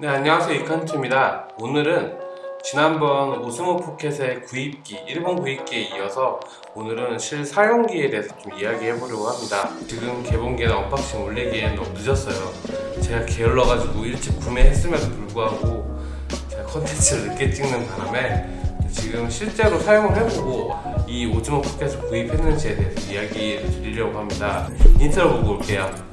네 안녕하세요. 이칸트입니다. 오늘은 지난번 오스모 포켓의 구입기 일본 구입기에 이어서 오늘은 실사용기에 대해서 좀 이야기해 보려고 합니다. 지금 개봉기에는 unboxing 올리기에는 너무 늦었어요. 제가 게을러 가지고 일찍 구매했음에도 불구하고 제가 컨텐츠를 늦게 찍는 바람에 지금 실제로 사용을 해보고 이 오즈모 포켓을 구입했는지에 대해서 이야기를 드리려고 합니다. 인트로 보고 올게요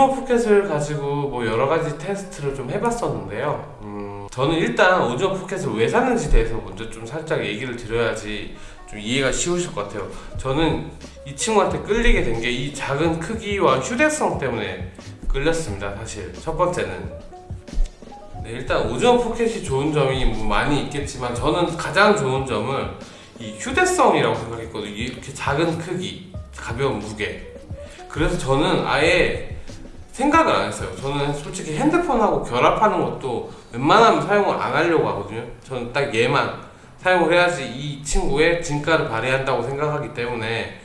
오즈모 포켓을 가지고 뭐 여러 가지 테스트를 좀 해봤었는데요. 음, 저는 일단 오즈모 포켓을 왜 샀는지 대해서 먼저 좀 살짝 얘기를 드려야지 좀 이해가 쉬우실 것 같아요. 저는 이 친구한테 끌리게 된 게 이 작은 크기와 휴대성 때문에 끌렸습니다. 사실 첫 번째는 네, 일단 오즈모 포켓이 좋은 점이 뭐 많이 있겠지만 저는 가장 좋은 점을 이 휴대성이라고 생각했거든요. 이렇게 작은 크기, 가벼운 무게. 그래서 저는 아예 생각을 안 했어요. 저는 솔직히 핸드폰하고 결합하는 것도 웬만하면 사용을 안 하려고 하거든요. 저는 딱 얘만 사용을 해야지 이 친구의 진가를 발휘한다고 생각하기 때문에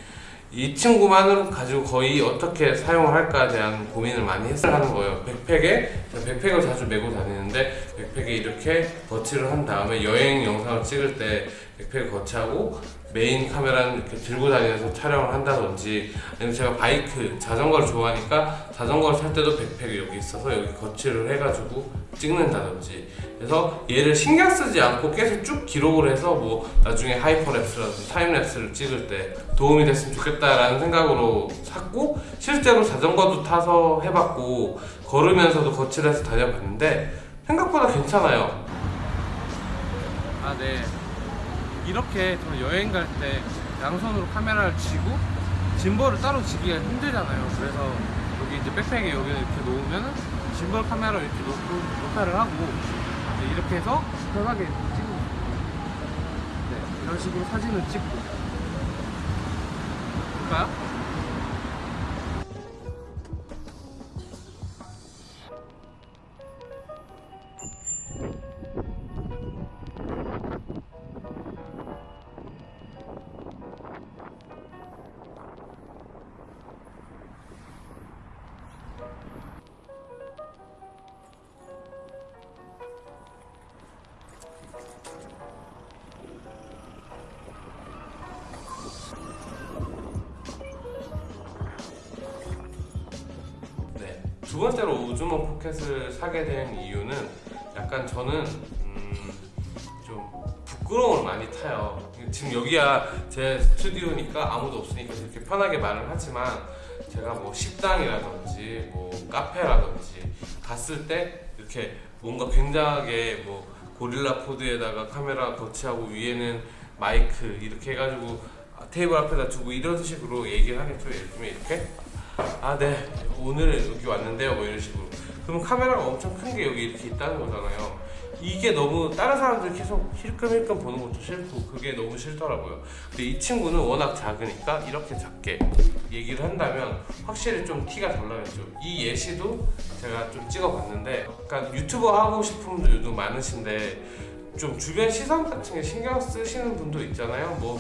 이 친구만으로 가지고 거의 어떻게 사용을 할까에 대한 고민을 많이 했어야 하는 거예요. 백팩에 백팩을 자주 메고 다니는데 백팩에 이렇게 거치를 한 다음에 여행 영상을 찍을 때 백팩을 거치하고 메인 카메라는 이렇게 들고 다니면서 촬영을 한다든지 아니면 제가 바이크 자전거를 좋아하니까 자전거를 탈 때도 백팩이 여기 있어서 여기 거치를 해가지고 찍는다든지 그래서 얘를 신경 쓰지 않고 계속 쭉 기록을 해서 뭐 나중에 hyperlapse라든지 timelapse를 찍을 때 도움이 됐으면 좋겠다라는 생각으로 샀고 실제로 자전거도 타서 해봤고 걸으면서도 거치를 해서 다녀봤는데 생각보다 괜찮아요 아, 네. 이렇게 저는 여행 갈 때 양손으로 카메라를 쥐고 짐벌을 따로 쥐기가 힘들잖아요. 그래서 여기 이제 백팩에 여기 이렇게 놓으면은 짐벌 카메라 이렇게 놓고 녹화를 하고 이렇게 해서 편하게 거예요. 네, 이런 식으로 사진을 찍고. 볼까요? 번째로 오즈모 포켓을 사게 된 이유는 약간 저는 음, 좀 부끄러움을 많이 타요. 지금 여기야 제 스튜디오니까 아무도 없으니까 이렇게 편하게 말을 하지만 제가 뭐 식당이라든지 뭐 카페라든지 갔을 때 이렇게 뭔가 굉장하게 뭐 고릴라 포드에다가 카메라 거치하고 위에는 마이크 이렇게 해가지고 테이블 앞에다 두고 이런 식으로 얘기를 하겠죠. 예를 들면 이렇게 아, 네. 오늘 여기 왔는데요. 뭐 이런 식으로. 그럼 카메라가 엄청 큰 게 여기 이렇게 있다는 거잖아요. 이게 너무 다른 사람들 계속 힐끔힐끔 보는 것도 싫고 그게 너무 싫더라고요. 근데 이 친구는 워낙 작으니까 이렇게 작게 얘기를 한다면 확실히 좀 티가 덜 나겠죠. 이 예시도 제가 좀 찍어봤는데 약간 유튜버 하고 싶은 분들도 많으신데 좀 주변 시선 같은 게 신경 쓰시는 분도 있잖아요. 뭐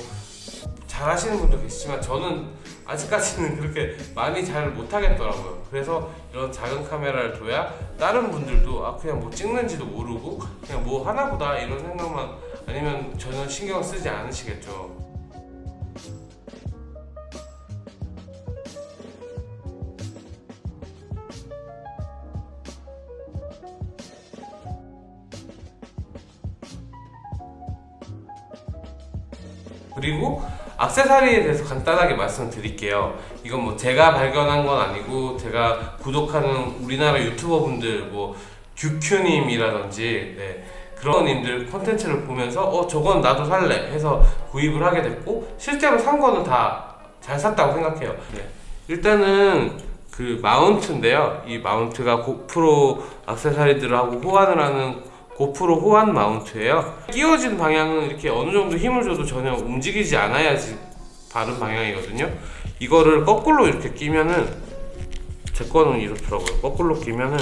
잘 하시는 분도 계시지만 저는 아직까지는 그렇게 많이 잘 못하겠더라고요. 그래서 이런 작은 카메라를 둬야 다른 분들도 아 그냥 뭐 찍는지도 모르고 그냥 뭐 하나보다 이런 생각만 아니면 전혀 신경 쓰지 않으시겠죠. 그리고 악세사리에 대해서 간단하게 말씀드릴게요. 이건 뭐 제가 발견한 건 아니고 제가 구독하는 우리나라 유튜버 분들 뭐 규큐님이라든지 네, 그런 님들 콘텐츠를 보면서 어 저건 나도 살래 해서 구입을 하게 됐고 실제로 산 거는 다 잘 샀다고 생각해요. 네. 일단은 그 마운트인데요. 이 마운트가 고프로 액세서리들하고 호환을 하는 고프로 호환 마운트예요. 끼워진 방향은 이렇게 어느 정도 힘을 줘도 전혀 움직이지 않아야지 바른 방향이거든요. 이거를 거꾸로 이렇게 끼면은 제 거는 이렇더라고요. 거꾸로 끼면은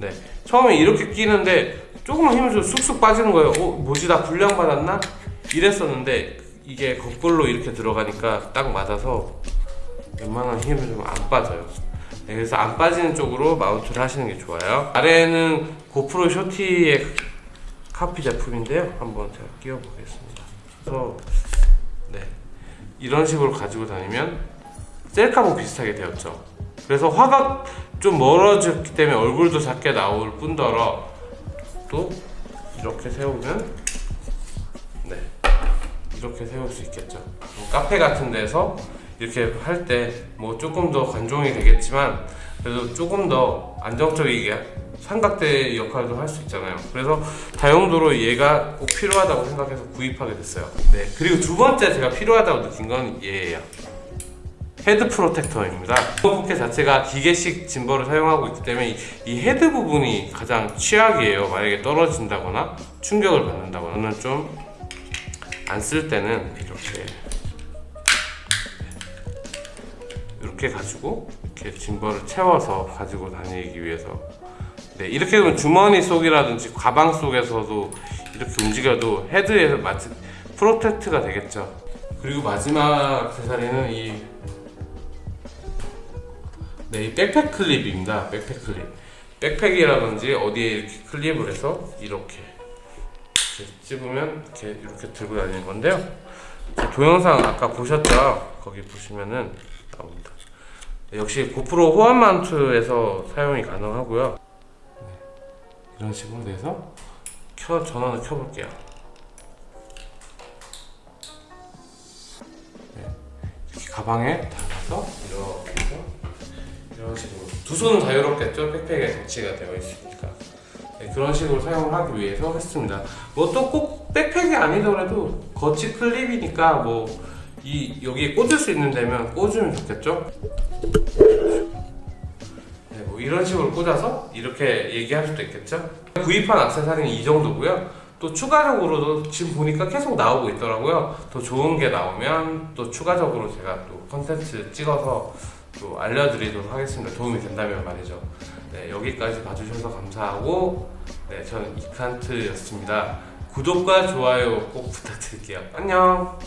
네 처음에 이렇게 끼는데 조금만 힘을 줘도 쑥쑥 빠지는 거예요. 어 뭐지 나 불량 받았나? 이랬었는데 이게 거꾸로 이렇게 들어가니까 딱 맞아서 웬만한 힘을 좀안 빠져요. 네, 그래서 안 빠지는 쪽으로 마운트를 하시는 게 좋아요. 아래는 고프로 쇼티의 카피 제품인데요. 한번 제가 끼워 보겠습니다. 그래서 네 이런 식으로 가지고 다니면 셀카보 비슷하게 되었죠. 그래서 화각 좀 멀어졌기 때문에 얼굴도 작게 나올 뿐더러 또 이렇게 세우면 네 이렇게 세울 수 있겠죠. 뭐 카페 같은 데서 이렇게 할 때 뭐 조금 더 관종이 되겠지만 그래도 조금 더 안정적이게 삼각대 역할도 할 수 있잖아요. 그래서 다용도로 얘가 꼭 필요하다고 생각해서 구입하게 됐어요. 네 그리고 두 번째 제가 필요하다고 느낀 건 얘예요. head protector입니다. 포켓 자체가 기계식 gimbal을 사용하고 있기 때문에 이, 이 헤드 부분이 가장 취약이에요. 만약에 떨어진다거나 충격을 받는다거나 좀 안 쓸 때는 이렇게 이렇게 가지고 이렇게 gimbal을 채워서 가지고 다니기 위해서 네 이렇게 되면 주머니 속이라든지 가방 속에서도 이렇게 움직여도 헤드에서 마치 protect가 되겠죠. 그리고 마지막 액세서리는 이 네, 이 백팩 클립입니다. 백팩 클립. 백팩이라든지 어디에 이렇게 클립을 해서 이렇게, 이렇게 찝으면 이렇게 이렇게 들고 다니는 건데요. 제 동영상 아까 보셨죠? 거기 보시면은 나옵니다. 네, 역시 고프로 호환 마운트에서 사용이 가능하고요. 네, 이런 식으로 돼서 켜 전원을 켜볼게요. 네, 이렇게 가방에 달아서 이렇게 해서 이런 식으로 두 손은 자유롭겠죠 백팩에 장치가 되어 있으니까 네, 그런 식으로 사용을 하기 위해서 했습니다 뭐 또 꼭 백팩이 아니더라도 거치 클립이니까 뭐 이 여기에 꽂을 수 있는 데면 꽂으면 좋겠죠 네, 뭐 이런 식으로 꽂아서 이렇게 얘기할 수도 있겠죠 구입한 액세서리는 이 정도고요 또 추가적으로도 지금 보니까 계속 나오고 있더라고요 더 좋은 게 나오면 또 추가적으로 제가 또 컨텐츠 찍어서 또 알려드리도록 하겠습니다. 도움이 된다면 말이죠. 네, 여기까지 봐주셔서 감사하고, 네, 저는 이칸트였습니다. 구독과 좋아요 꼭 부탁드릴게요. 안녕!